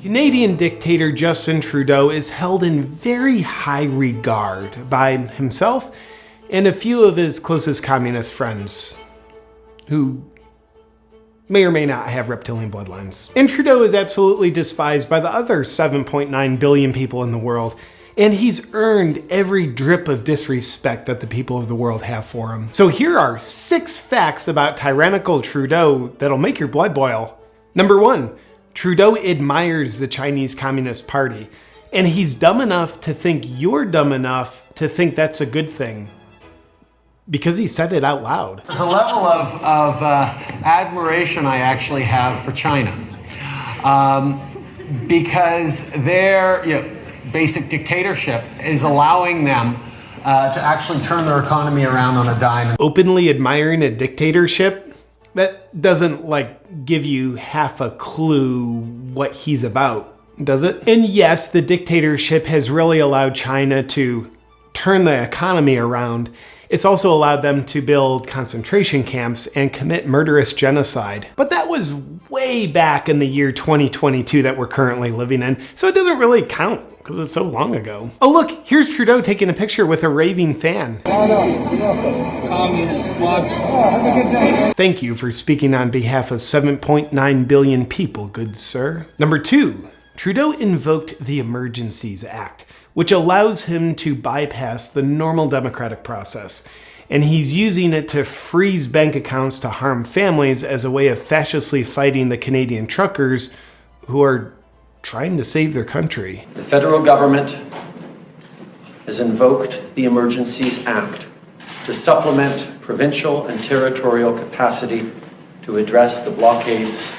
Canadian dictator Justin Trudeau is held in very high regard by himself and a few of his closest communist friends, who may or may not have reptilian bloodlines. And Trudeau is absolutely despised by the other 7.9 billion people in the world, and he's earned every drip of disrespect that the people of the world have for him. So here are six facts about tyrannical Trudeau that'll make your blood boil. Number one, Trudeau admires the Chinese Communist Party, and he's dumb enough to think you're dumb enough to think that's a good thing because he said it out loud. There's a level of, of uh, admiration I actually have for China um, because their you know, basic dictatorship is allowing them uh, to actually turn their economy around on a dime. Openly admiring a dictatorship? That doesn't like give you half a clue what he's about, does it? And yes, the dictatorship has really allowed China to turn the economy around it's also allowed them to build concentration camps and commit murderous genocide. But that was way back in the year 2022 that we're currently living in, so it doesn't really count because it's so long ago. Oh look, here's Trudeau taking a picture with a raving fan. Thank you for speaking on behalf of 7.9 billion people, good sir. Number two, Trudeau invoked the Emergencies Act which allows him to bypass the normal democratic process. And he's using it to freeze bank accounts to harm families as a way of fascistly fighting the Canadian truckers who are trying to save their country. The federal government has invoked the Emergencies Act to supplement provincial and territorial capacity to address the blockades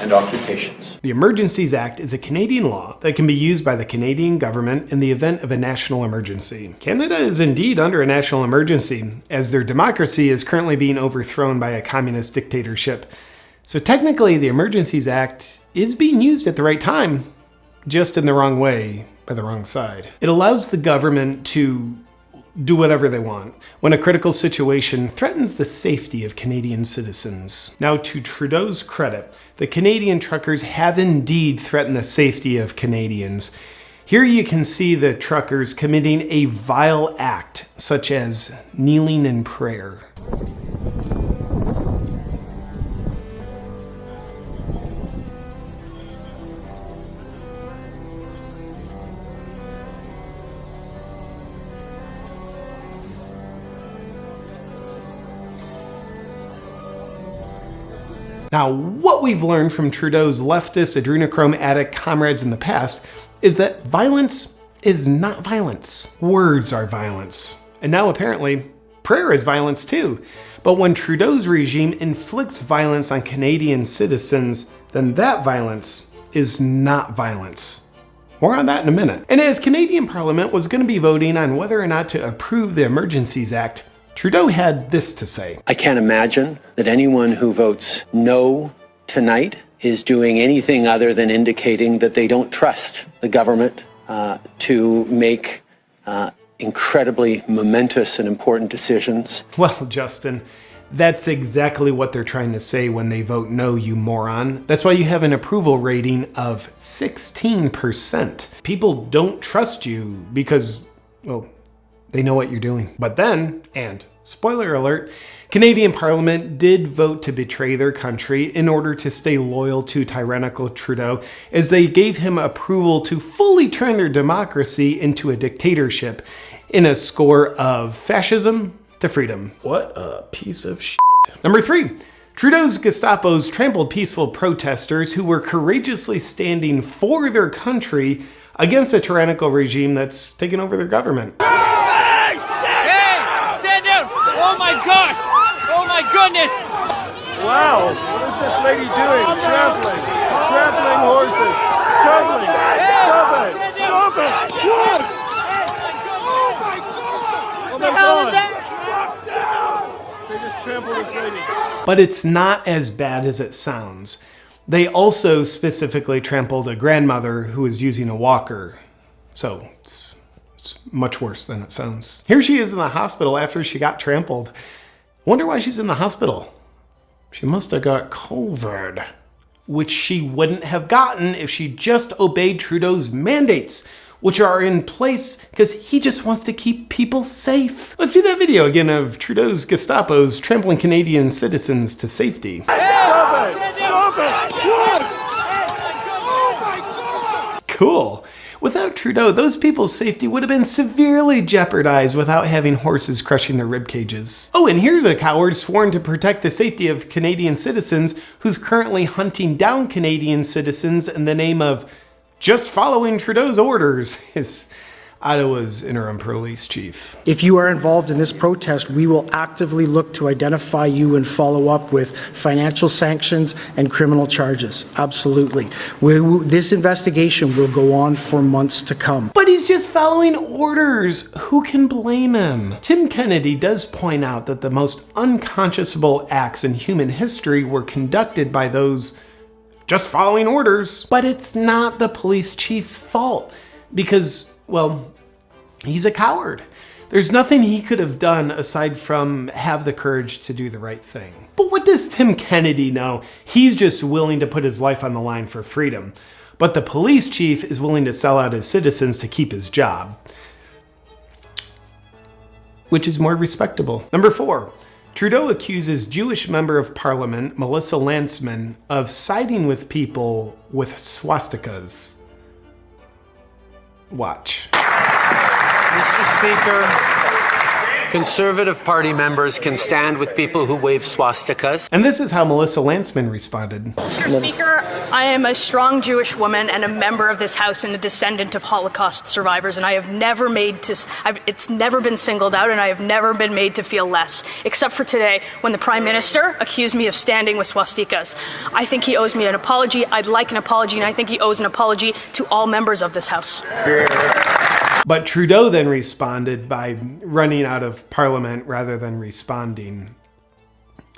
and occupations. The Emergencies Act is a Canadian law that can be used by the Canadian government in the event of a national emergency. Canada is indeed under a national emergency, as their democracy is currently being overthrown by a communist dictatorship. So technically, the Emergencies Act is being used at the right time, just in the wrong way by the wrong side. It allows the government to do whatever they want when a critical situation threatens the safety of Canadian citizens. Now, to Trudeau's credit, the Canadian truckers have indeed threatened the safety of Canadians. Here you can see the truckers committing a vile act, such as kneeling in prayer. Now, what we've learned from Trudeau's leftist adrenochrome addict comrades in the past is that violence is not violence. Words are violence. And now apparently, prayer is violence too. But when Trudeau's regime inflicts violence on Canadian citizens, then that violence is not violence. More on that in a minute. And as Canadian Parliament was going to be voting on whether or not to approve the Emergencies Act, Trudeau had this to say. I can't imagine that anyone who votes no tonight is doing anything other than indicating that they don't trust the government uh, to make uh, incredibly momentous and important decisions. Well, Justin, that's exactly what they're trying to say when they vote no, you moron. That's why you have an approval rating of 16%. People don't trust you because, well, they know what you're doing. But then, and spoiler alert, Canadian Parliament did vote to betray their country in order to stay loyal to tyrannical Trudeau, as they gave him approval to fully turn their democracy into a dictatorship in a score of fascism to freedom. What a piece of shit. Number three, Trudeau's Gestapos trampled peaceful protesters who were courageously standing for their country against a tyrannical regime that's taken over their government. gosh! Oh my goodness! Wow, what is this lady doing? Trampling, trampling horses, trampling. Stop it! Stop it! What? Oh my god! Oh my god! They just trampled this lady. But it's not as bad as it sounds. They also specifically trampled a grandmother who was using a walker. So it's, it's much worse than it sounds. Here she is in the hospital after she got trampled. Wonder why she's in the hospital. She must have got COVID. which she wouldn't have gotten if she just obeyed Trudeau's mandates, which are in place because he just wants to keep people safe. Let's see that video again of Trudeau's Gestapo's trampling Canadian citizens to safety. Stop it! Stop it! What? Oh my God! Cool. Trudeau, those people's safety would have been severely jeopardized without having horses crushing their rib cages. Oh, and here's a coward sworn to protect the safety of Canadian citizens who's currently hunting down Canadian citizens in the name of just following Trudeau's orders. Ottawa's interim police chief. If you are involved in this protest, we will actively look to identify you and follow up with financial sanctions and criminal charges. Absolutely. We, this investigation will go on for months to come. But he's just following orders. Who can blame him? Tim Kennedy does point out that the most unconscionable acts in human history were conducted by those just following orders. But it's not the police chief's fault because, well, he's a coward. There's nothing he could have done aside from have the courage to do the right thing. But what does Tim Kennedy know? He's just willing to put his life on the line for freedom. But the police chief is willing to sell out his citizens to keep his job. Which is more respectable. Number four, Trudeau accuses Jewish member of parliament Melissa Lantsman of siding with people with swastikas. Watch. Mr. Speaker, Conservative Party members can stand with people who wave swastikas. And this is how Melissa Lantsman responded. Mr. Speaker, I am a strong Jewish woman and a member of this House and a descendant of Holocaust survivors, and I have never made to, I've, it's never been singled out, and I have never been made to feel less, except for today when the Prime Minister accused me of standing with swastikas. I think he owes me an apology. I'd like an apology, and I think he owes an apology to all members of this House. But Trudeau then responded by running out of parliament rather than responding.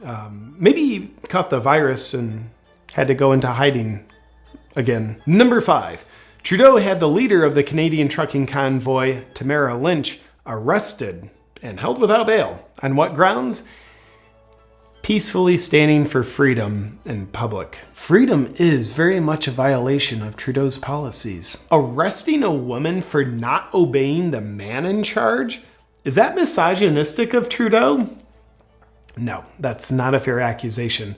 Um, maybe he caught the virus and had to go into hiding again. Number five, Trudeau had the leader of the Canadian trucking convoy, Tamara Lynch, arrested and held without bail. On what grounds? Peacefully standing for freedom in public. Freedom is very much a violation of Trudeau's policies. Arresting a woman for not obeying the man in charge? Is that misogynistic of Trudeau? No, that's not a fair accusation.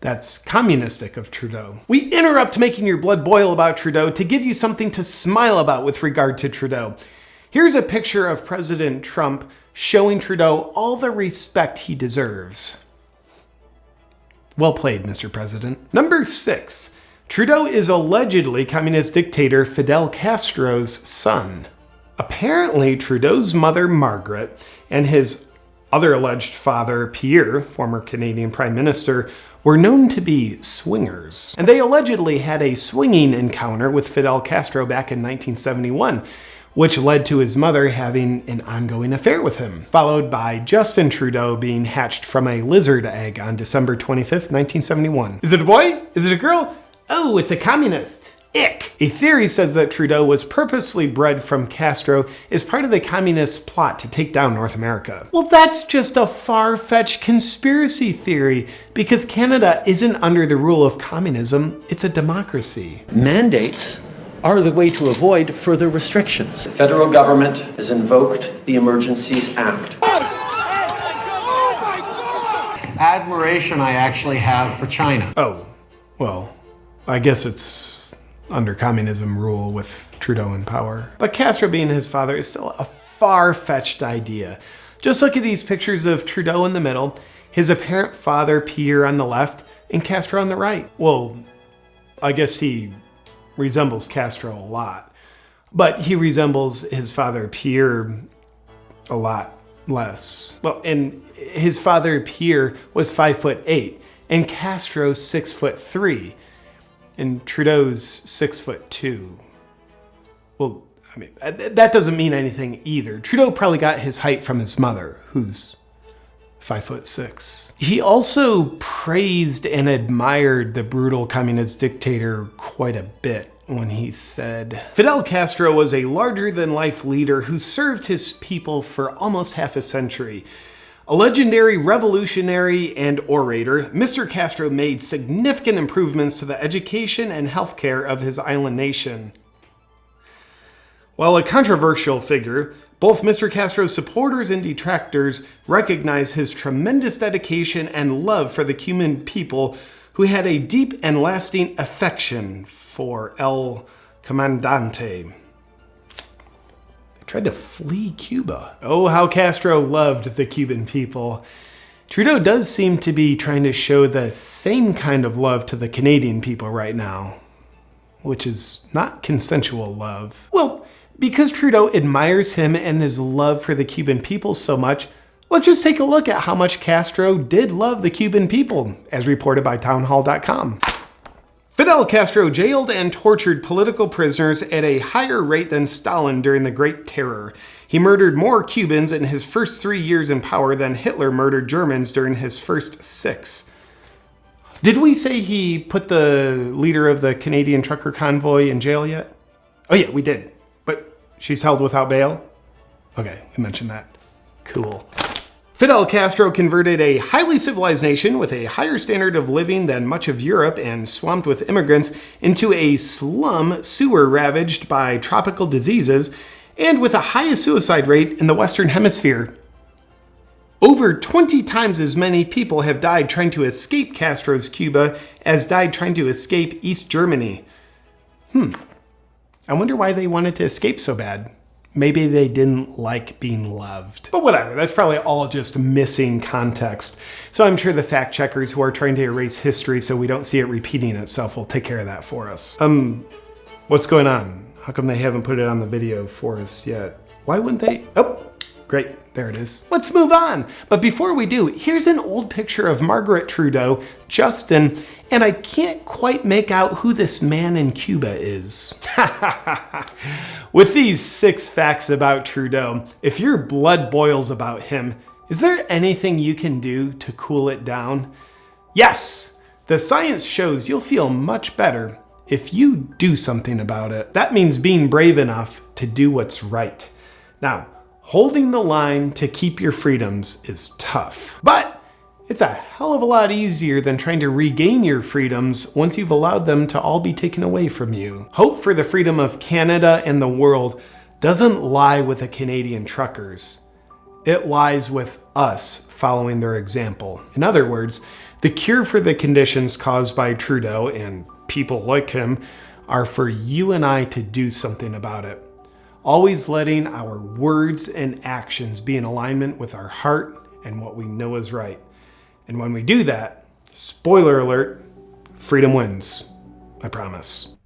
That's communistic of Trudeau. We interrupt making your blood boil about Trudeau to give you something to smile about with regard to Trudeau. Here's a picture of President Trump showing Trudeau all the respect he deserves. Well played, Mr. President. Number six, Trudeau is allegedly communist dictator Fidel Castro's son. Apparently, Trudeau's mother, Margaret, and his other alleged father, Pierre, former Canadian Prime Minister, were known to be swingers. And they allegedly had a swinging encounter with Fidel Castro back in 1971 which led to his mother having an ongoing affair with him, followed by Justin Trudeau being hatched from a lizard egg on December 25th, 1971. Is it a boy? Is it a girl? Oh, it's a communist. Ick. A theory says that Trudeau was purposely bred from Castro as part of the communist plot to take down North America. Well, that's just a far-fetched conspiracy theory because Canada isn't under the rule of communism, it's a democracy. Mandates are the way to avoid further restrictions. The federal government has invoked the Emergencies Act. Oh my God! Admiration I actually have for China. Oh, well, I guess it's under communism rule with Trudeau in power. But Castro being his father is still a far-fetched idea. Just look at these pictures of Trudeau in the middle, his apparent father Pierre on the left, and Castro on the right. Well, I guess he resembles Castro a lot, but he resembles his father Pierre a lot less. Well, and his father Pierre was five foot eight, and Castro's six foot three, and Trudeau's six foot two. Well, I mean, that doesn't mean anything either. Trudeau probably got his height from his mother, who's five foot six. He also praised and admired the brutal communist dictator quite a bit when he said, Fidel Castro was a larger than life leader who served his people for almost half a century. A legendary revolutionary and orator, Mr. Castro made significant improvements to the education and healthcare of his island nation. While a controversial figure, both Mr. Castro's supporters and detractors recognize his tremendous dedication and love for the Cuban people who had a deep and lasting affection for El Comandante. They tried to flee Cuba. Oh, how Castro loved the Cuban people. Trudeau does seem to be trying to show the same kind of love to the Canadian people right now, which is not consensual love. Well, because Trudeau admires him and his love for the Cuban people so much, let's just take a look at how much Castro did love the Cuban people, as reported by townhall.com. Fidel Castro jailed and tortured political prisoners at a higher rate than Stalin during the Great Terror. He murdered more Cubans in his first three years in power than Hitler murdered Germans during his first six. Did we say he put the leader of the Canadian trucker convoy in jail yet? Oh yeah, we did. She's held without bail? Okay, we mentioned that. Cool. Fidel Castro converted a highly civilized nation with a higher standard of living than much of Europe and swamped with immigrants into a slum sewer ravaged by tropical diseases and with a highest suicide rate in the Western Hemisphere. Over 20 times as many people have died trying to escape Castro's Cuba as died trying to escape East Germany. Hmm, I wonder why they wanted to escape so bad. Maybe they didn't like being loved. But whatever, that's probably all just missing context. So I'm sure the fact checkers who are trying to erase history so we don't see it repeating itself will take care of that for us. Um, what's going on? How come they haven't put it on the video for us yet? Why wouldn't they? Oh, great. There it is. Let's move on. But before we do, here's an old picture of Margaret Trudeau, Justin, and I can't quite make out who this man in Cuba is. With these six facts about Trudeau, if your blood boils about him, is there anything you can do to cool it down? Yes, the science shows you'll feel much better if you do something about it. That means being brave enough to do what's right. Now, holding the line to keep your freedoms is tough. But it's a hell of a lot easier than trying to regain your freedoms once you've allowed them to all be taken away from you. Hope for the freedom of Canada and the world doesn't lie with the Canadian truckers. It lies with us following their example. In other words, the cure for the conditions caused by Trudeau and people like him are for you and I to do something about it always letting our words and actions be in alignment with our heart and what we know is right. And when we do that, spoiler alert, freedom wins. I promise.